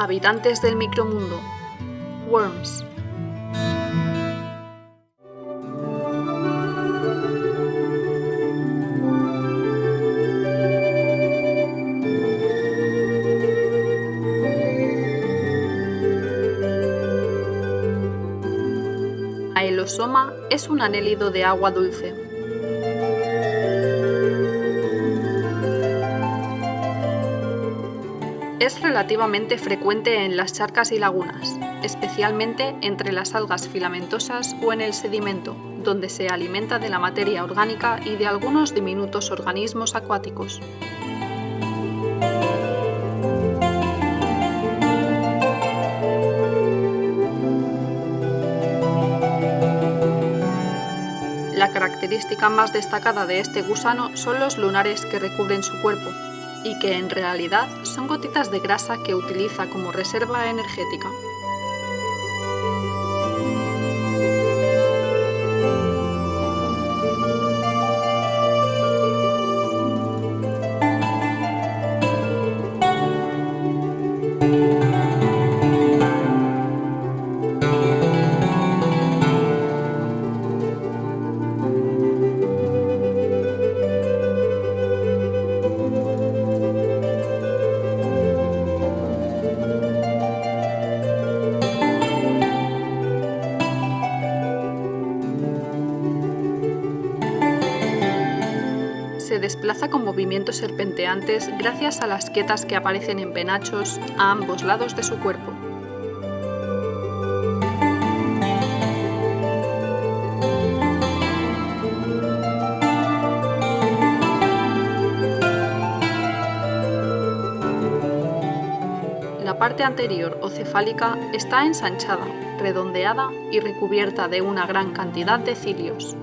Habitantes del micromundo. Worms. Aelosoma es un anélido de agua dulce. Es relativamente frecuente en las charcas y lagunas, especialmente entre las algas filamentosas o en el sedimento, donde se alimenta de la materia orgánica y de algunos diminutos organismos acuáticos. La característica más destacada de este gusano son los lunares que recubren su cuerpo, y que en realidad son gotitas de grasa que utiliza como reserva energética. Se desplaza con movimientos serpenteantes gracias a las quetas que aparecen en penachos a ambos lados de su cuerpo. La parte anterior o cefálica está ensanchada, redondeada y recubierta de una gran cantidad de cilios.